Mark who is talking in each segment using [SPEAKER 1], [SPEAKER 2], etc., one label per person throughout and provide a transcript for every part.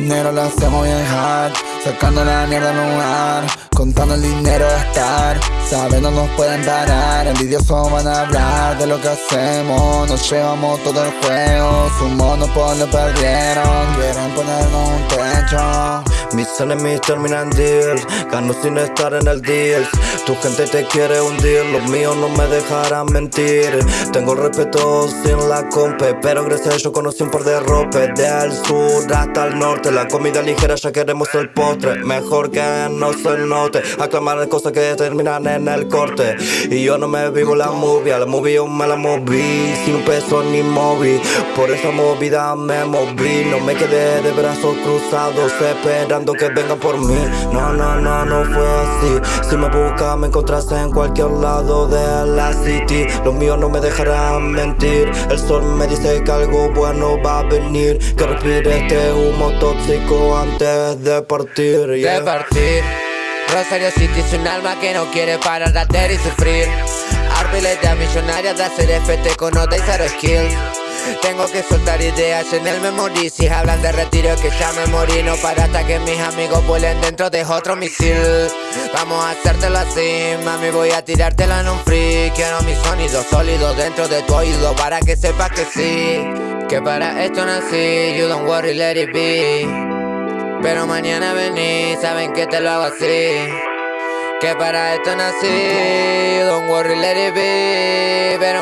[SPEAKER 1] Dinero lo hacemos hard Sacando la mierda en un lugar Contando el dinero a estar Sabiendo nos pueden parar Envidiosos van a hablar de lo que hacemos Nos llevamos todo el juego Su monopolio perdieron Quieren ponernos un techo
[SPEAKER 2] mis enemies terminan deals Gano sin estar en el deals Tu gente te quiere hundir Los míos no me dejarán mentir. Tengo respeto sin la compe Pero gracias a ello conocí un par de ropes sur hasta el norte. La comida ligera ya queremos el postre. Mejor que no se note Aclamar cosas que terminan en el corte. Y yo no me vivo la movie La movie yo me la moví. Sin un peso ni móvil Por esa movida me moví. No me quedé de brazos cruzados Esperando que vengan por mí. No, no, no, no fue así. Si me buscas me encontraste en cualquier lado de la city. Los míos no me dejarán mentir. El sol me dice que algo bueno va a venir. Que respire este humo tóxico antes de partir
[SPEAKER 3] De partir. Rosario City es un alma que no quiere parar de hacer y sufrir. Arbilete millonaria de hacer FT con nota y cero skills tengo que soltar ideas en el memory. Si hablan de retiro que ya me morí. No para hasta que mis amigos vuelen dentro de otro misil. Vamos a hacértelo así, mami voy a tirártelo en un free. Quiero mi sonido sólido dentro de tu oído Para que sepas que sí. Que para esto nací, you don't worry, let it be. Pero mañana vení, saben que te lo hago así. Que para esto nací, don't worry, let it be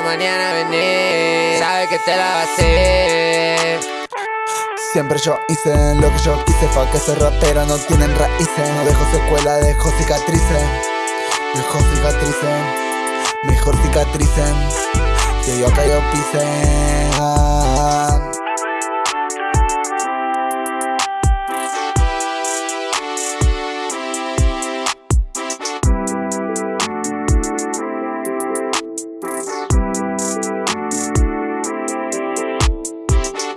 [SPEAKER 3] Mañana vení, sabes que te la va a hacer.
[SPEAKER 1] Siempre yo hice lo que yo quise Pa' que ese rapero no tienen raíces. No dejo secuela, dejo cicatrices. Dejo cicatrices Mejor cicatrices. Que yo acá yo pise. Ah.